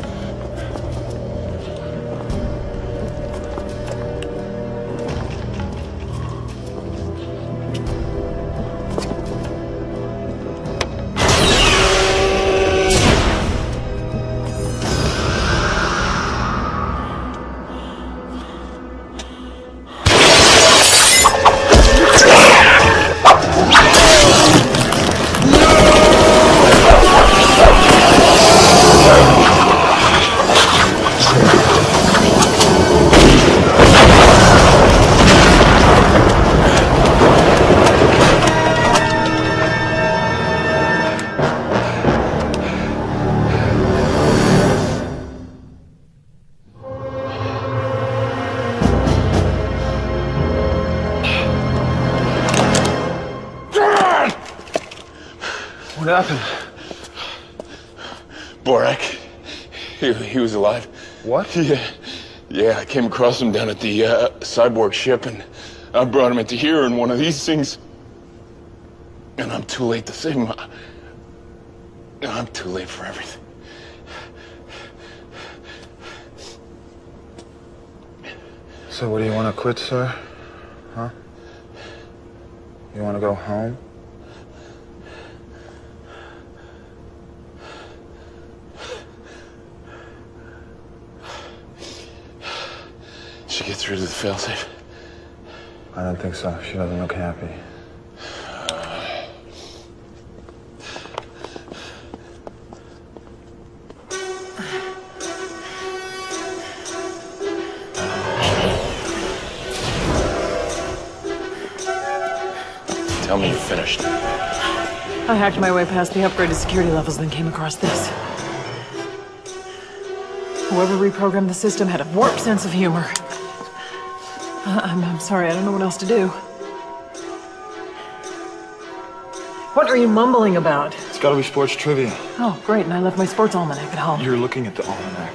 What happened? Borak. He, he was alive. What? Yeah. Yeah, I came across him down at the uh, cyborg ship, and I brought him into here in one of these things. And I'm too late to save him. I- I'm too late for everything. So what do you want to quit, sir? Huh? You want to go home? Did you get through to the failsafe? I don't think so. She doesn't look happy. Tell me you're finished. I hacked my way past the upgraded security levels, then came across this. Whoever reprogrammed the system had a warped sense of humor. I- I'm, I'm sorry, I don't know what else to do. What are you mumbling about? It's got to be sports trivia. Oh, great, and I left my sports almanac at home. You're looking at the almanac.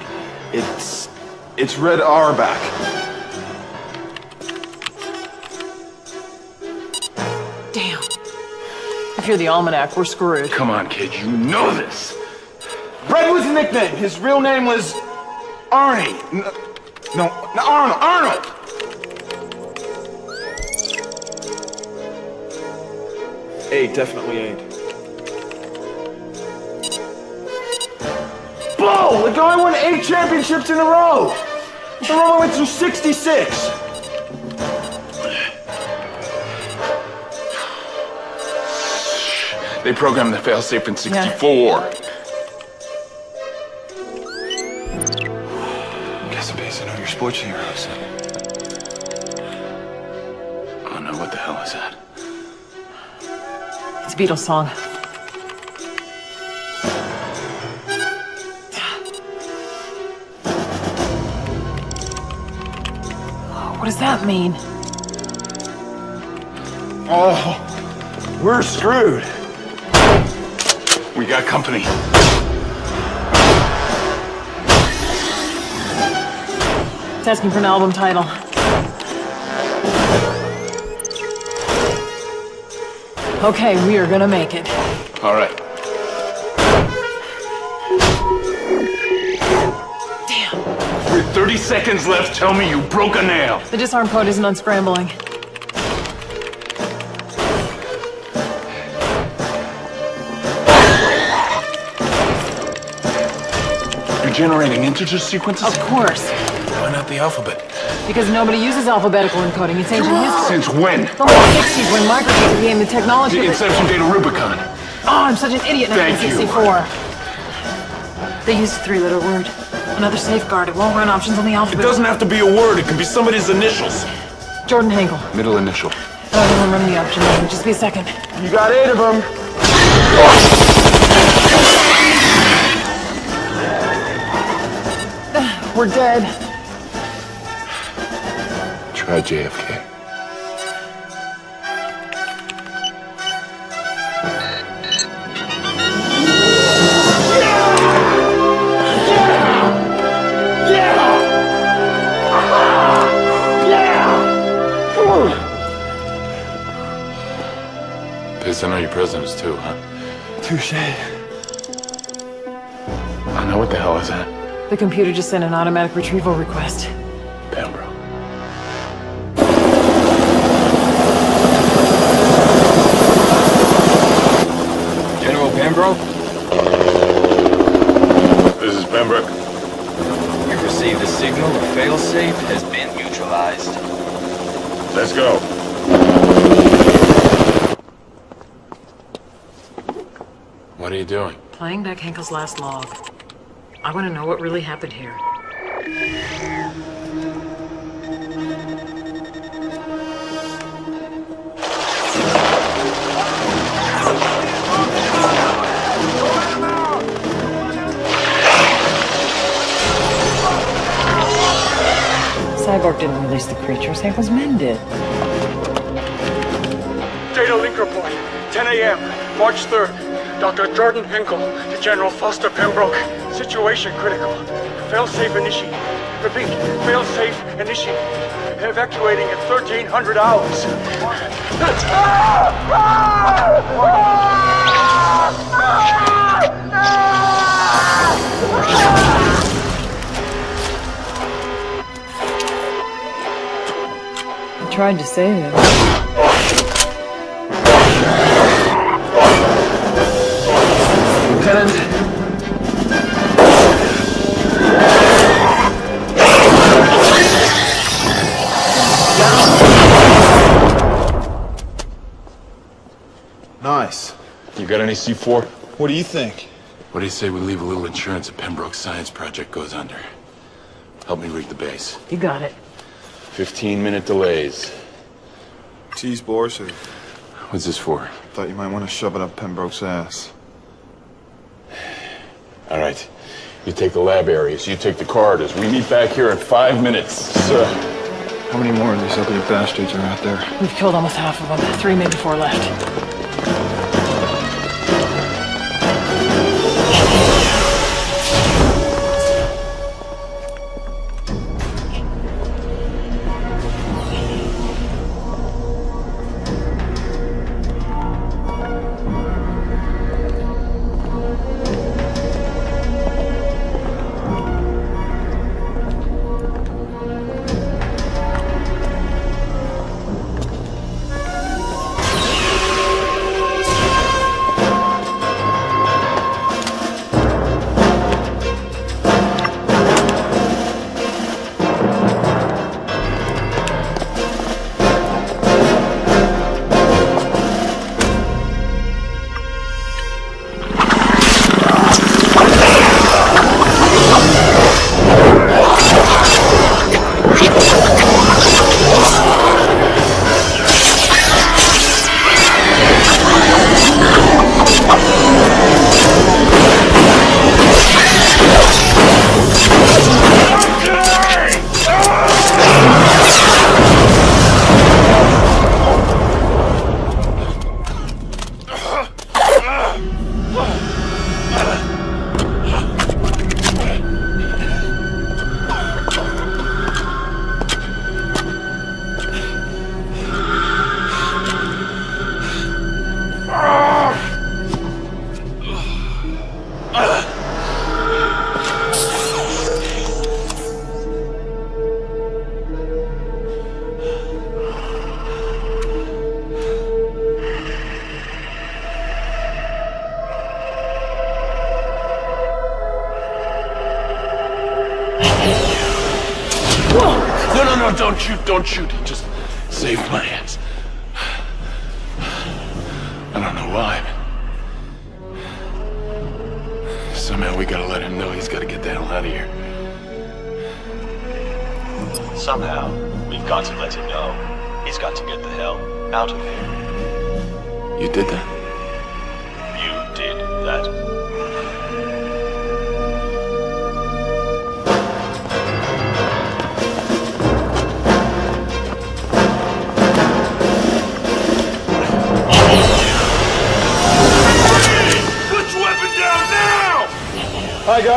It's it's Red Auerbach. Damn. If you're the almanac, we're screwed. Come on, kid. You know this. Red was a nickname. His real name was Arnie. No, no, Arnold. Arnold. Eight, definitely eight. Bull! The guy won eight championships in a row. The Roman went through 66. They programmed the failsafe in 64. Guess I'm basing on your sports heroes. Beatles song. What does that mean? Oh, we're screwed. We got company. It's asking for an album title. Okay, we are gonna make it. All right. Damn. With 30 seconds left, tell me you broke a nail. The disarm code isn't unscrambling. You're generating integer sequences? Of course. Why not the alphabet? Because nobody uses alphabetical encoding. It's ancient history. Since when? The 60s when Microsoft became the technology. The inception date of Rubicon. Oh, I'm such an idiot. Thank you. They used a three-letter word. Another safeguard. It won't run options on the alphabet. It doesn't have to be a word. It can be somebody's initials. Jordan Henkel. Middle initial. Oh, I don't run the option. Just be a second. You got eight of them. We're dead. Try JFK. Pissed I know your presidents too, huh? Touche. I know what the hell is that? The computer just sent an automatic retrieval request. Pembroke. General Pembroke, This is Pembroke. we've received a signal. The failsafe has been neutralized. Let's go. What are you doing? Playing back Henkel's last log. I want to know what really happened here. Cyborg didn't release the creatures. Henkel's men did. Data link report. 10 a.m. March 3rd. Dr. Jordan Henkel to General Foster Pembroke. Situation critical. Failsafe initiated. Repeat, failsafe initiated. Evacuating at 1300 hours. I tried to save him. You got any C4? What do you think? What do you say we leave a little insurance if Pembroke's science project goes under? Help me rig the base. You got it. 15 minute delays. Cheese boars or What's this for? thought you might want to shove it up Pembroke's ass. All right. You take the lab areas, you take the corridors. We meet back here in five minutes. Sir. How many more of these ugly bastards are out there? We've killed almost half of them. Three, maybe four left.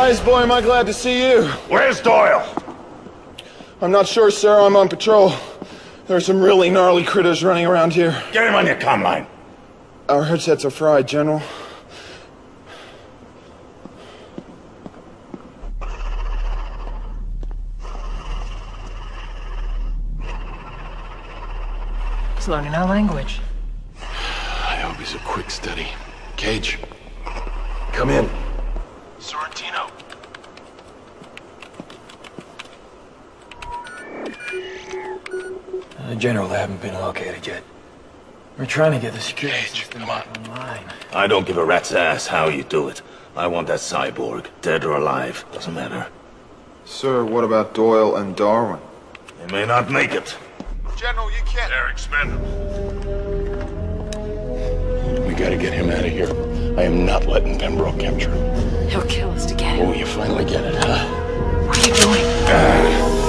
Guys. Boy, am I glad to see you. Where's Doyle? I'm not sure, sir. I'm on patrol. There are some really gnarly critters running around here. Get him on your comm line. Our headsets are fried, General. He's learning our language. I hope he's a quick study. Cage. Come in. Uh, General, they haven't been located yet. We're trying to get the security system back online. I don't give a rat's ass how you do it. I want that cyborg, dead or alive, doesn't matter. Sir, what about Doyle and Darwin? They may not make it. General, you can't. They're expendable. We gotta get him out of here. I am not letting Pembroke capture him. He'll kill us to get him. Oh, you finally get it, huh? What are you doing? This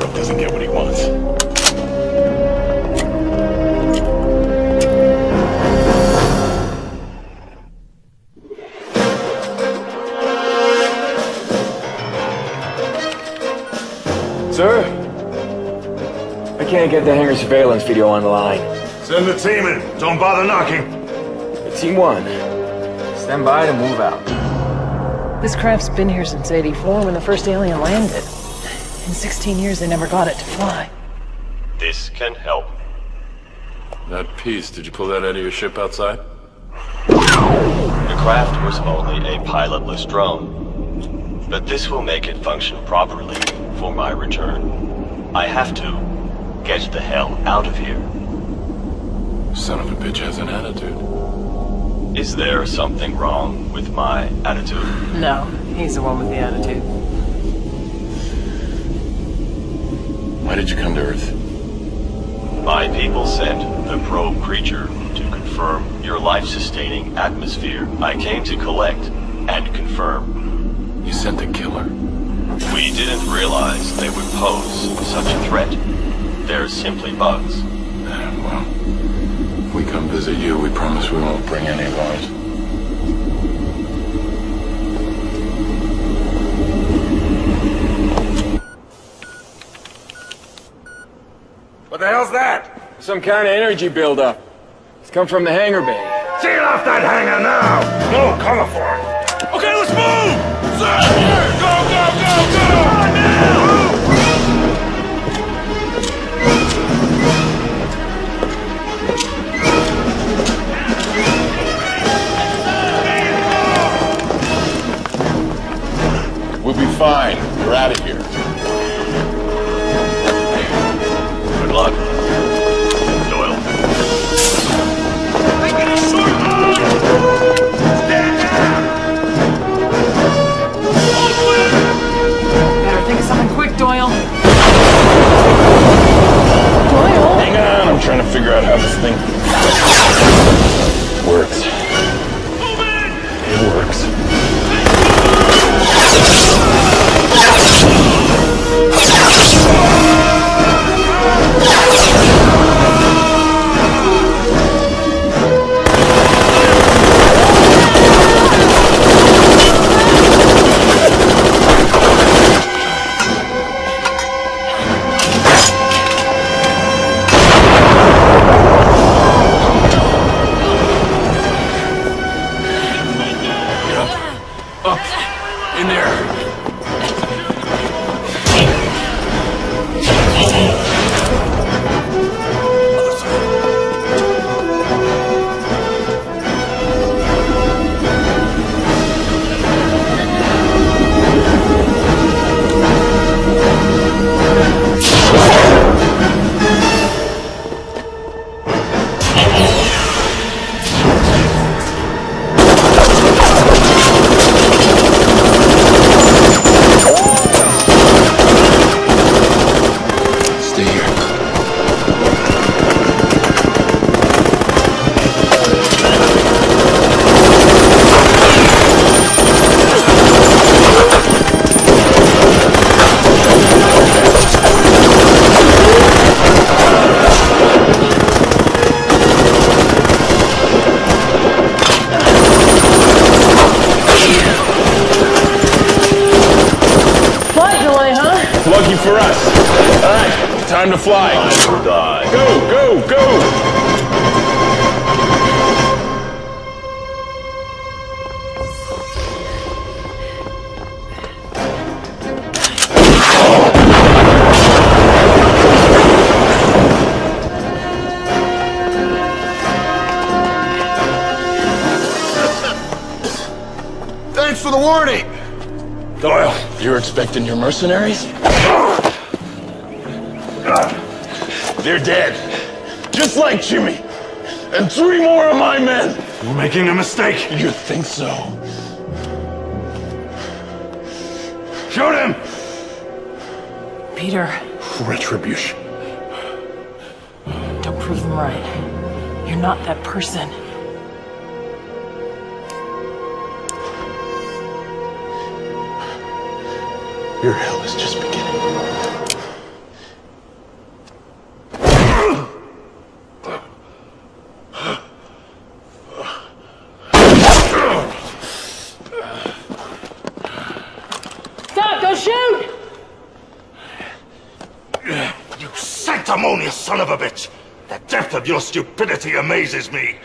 time doesn't get what he wants. Sir? I can't get the hangar surveillance video on the line. Send the team in. Don't bother knocking. Team 1. Stand by to move out. This craft's been here since 84 when the first alien landed. In 16 years, they never got it to fly. This can help. That piece, did you pull that out of your ship outside? The craft was only a pilotless drone. But this will make it function properly for my return. I have to get the hell out of here. Son of a bitch has an attitude. Is there something wrong with my attitude? No, he's the one with the attitude. Why did you come to Earth? My people sent the probe creature to confirm your life-sustaining atmosphere. I came to collect and confirm. You sent a killer. We didn't realize they would pose such a threat. They're simply bugs. Uh, well, if we come visit you, we promise we won't bring any of ours. The hell's that? Some kind of energy buildup. It's come from the hangar bay. Seal off that hangar now! No cover for it! Okay, let's move! Sir! Go, go, go, go! On now! We'll be fine. trying to figure out how this thing works. For the warning! Doyle, you're expecting your mercenaries? They're dead. Just like Jimmy. And three more of my men. We're making a mistake. You think so? Shoot him! Peter, Retribution. don't prove them right. You're not that person. Your hell is just beginning. Stop! Don't shoot! You sanctimonious son of a bitch! The depth of your stupidity amazes me.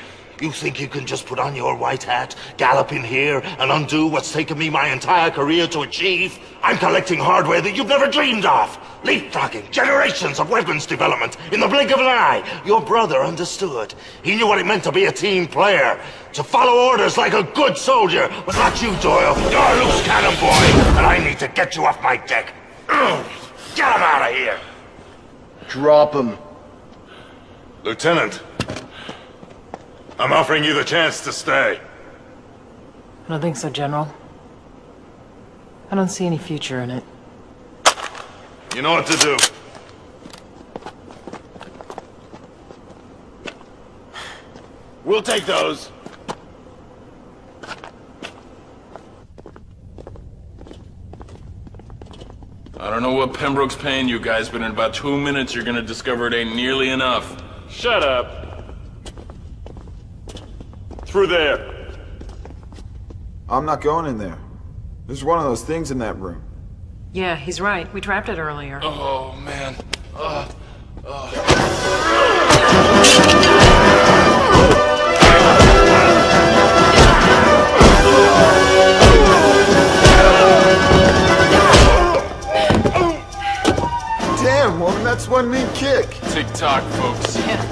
You think you can just put on your white hat, gallop in here, and undo what's taken me my entire career to achieve? I'm collecting hardware that you've never dreamed of. Leapfrogging generations of weapons development in the blink of an eye. Your brother understood. He knew what it meant to be a team player. To follow orders like a good soldier. But not you, Doyle. You're a loose cannon boy. And I need to get you off my deck. Get him out of here. Drop him. Lieutenant, I'm offering you the chance to stay. I don't think so, General. I don't see any future in it. You know what to do. We'll take those. I don't know what Pembroke's paying you guys, but in about two minutes you're gonna discover it ain't nearly enough. Shut up. Through there. I'm not going in there. There's one of those things in that room. Yeah, he's right. We trapped it earlier. Oh, man. Uh, Damn, woman, that's one mean kick. Tick tock, folks. God,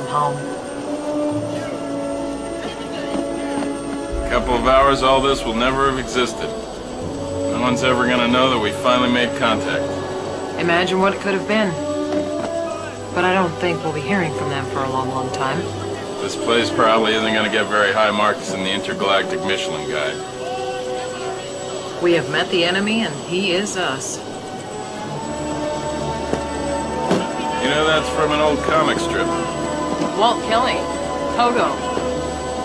them home. couple of hours, all this will never have existed. No one's ever gonna know that we finally made contact. Imagine what it could have been. But I don't think we'll be hearing from them for a long, long time. This place probably isn't gonna get very high marks in the intergalactic Michelin guide. We have met the enemy, and he is us. You know that's from an old comic strip. Walt Kelly. Toto.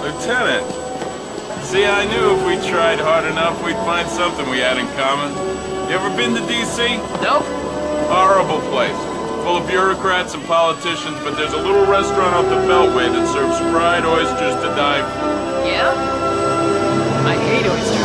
Lieutenant! See, I knew if we tried hard enough, we'd find something we had in common. You ever been to D.C.? Nope. Horrible place. Full of bureaucrats and politicians, but there's a little restaurant off the Beltway that serves fried oysters to die for. Yeah? I hate oysters.